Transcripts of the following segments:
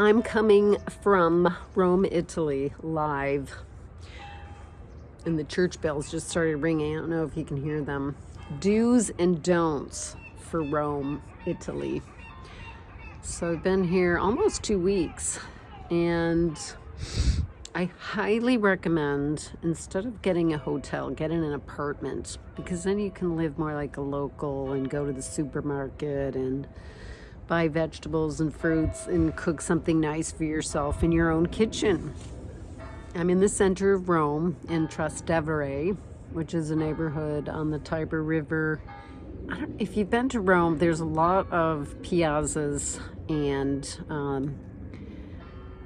I'm coming from Rome, Italy, live. And the church bells just started ringing. I don't know if you can hear them. Do's and don'ts for Rome, Italy. So I've been here almost two weeks. And I highly recommend, instead of getting a hotel, getting an apartment. Because then you can live more like a local and go to the supermarket and buy vegetables and fruits and cook something nice for yourself in your own kitchen. I'm in the center of Rome in Trastevere, which is a neighborhood on the Tiber River. if you've been to Rome, there's a lot of piazzas and um,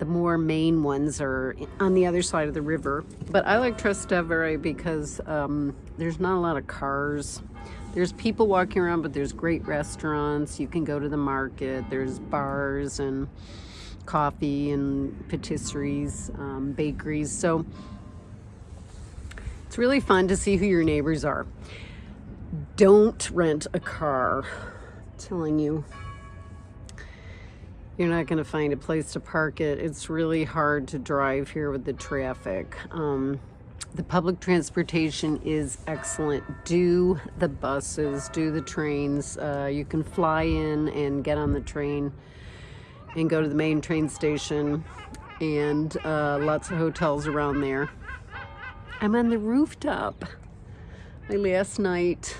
the more main ones are on the other side of the river. But I like Trastevere because um, there's not a lot of cars there's people walking around, but there's great restaurants. You can go to the market. There's bars and coffee and patisseries, um, bakeries. So it's really fun to see who your neighbors are. Don't rent a car. I'm telling you, you're not going to find a place to park it. It's really hard to drive here with the traffic. Um, the public transportation is excellent. Do the buses, do the trains. Uh, you can fly in and get on the train and go to the main train station and uh, lots of hotels around there. I'm on the rooftop. My last night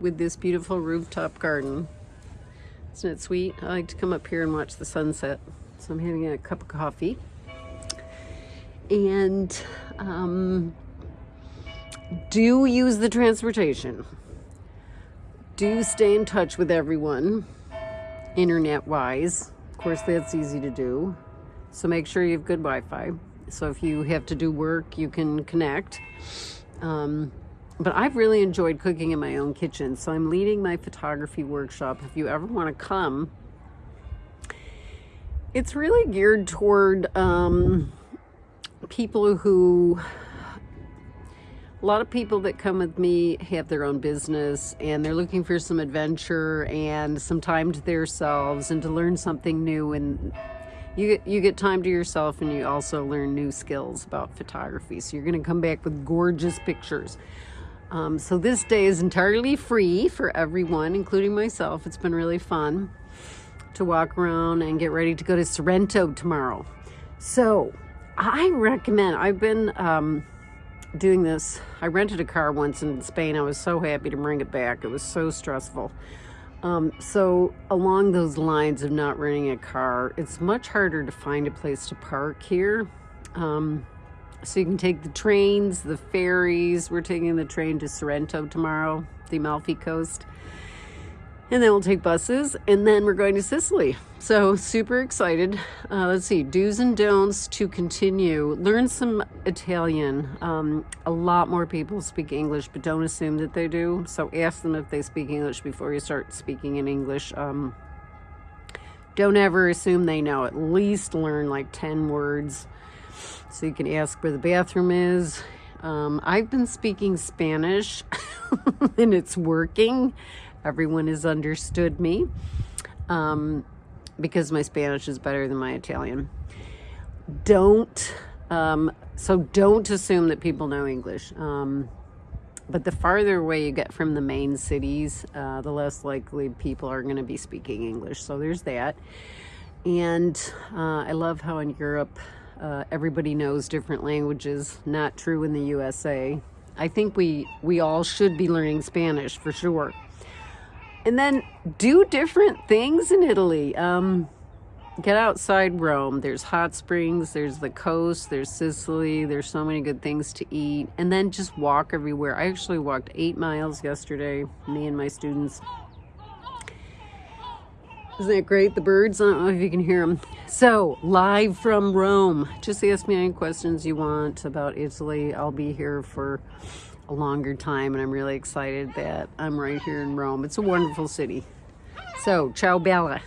with this beautiful rooftop garden. Isn't it sweet? I like to come up here and watch the sunset. So I'm having a cup of coffee. And um, do use the transportation. Do stay in touch with everyone, internet-wise. Of course, that's easy to do. So make sure you have good Wi-Fi. So if you have to do work, you can connect. Um, but I've really enjoyed cooking in my own kitchen. So I'm leading my photography workshop. If you ever want to come, it's really geared toward um, people who a lot of people that come with me have their own business and they're looking for some adventure and some time to themselves and to learn something new and you get, you get time to yourself and you also learn new skills about photography. So you're going to come back with gorgeous pictures. Um, so this day is entirely free for everyone, including myself. It's been really fun to walk around and get ready to go to Sorrento tomorrow. So I recommend, I've been... Um, doing this. I rented a car once in Spain. I was so happy to bring it back. It was so stressful. Um, so along those lines of not renting a car, it's much harder to find a place to park here. Um, so you can take the trains, the ferries. We're taking the train to Sorrento tomorrow, the Amalfi Coast and then we'll take buses and then we're going to Sicily. So super excited. Uh, let's see, do's and don'ts to continue. Learn some Italian. Um, a lot more people speak English, but don't assume that they do. So ask them if they speak English before you start speaking in English. Um, don't ever assume they know. At least learn like 10 words. So you can ask where the bathroom is. Um, I've been speaking Spanish and it's working. Everyone has understood me um, because my Spanish is better than my Italian. Don't, um, so don't assume that people know English. Um, but the farther away you get from the main cities, uh, the less likely people are going to be speaking English. So there's that. And uh, I love how in Europe, uh, everybody knows different languages. Not true in the USA. I think we, we all should be learning Spanish for sure and then do different things in Italy. Um, get outside Rome. There's hot springs, there's the coast, there's Sicily, there's so many good things to eat. And then just walk everywhere. I actually walked eight miles yesterday, me and my students. Isn't that great? The birds, I don't know if you can hear them. So, live from Rome. Just ask me any questions you want about Italy. I'll be here for a longer time and I'm really excited that I'm right here in Rome. It's a wonderful city. So, ciao bella.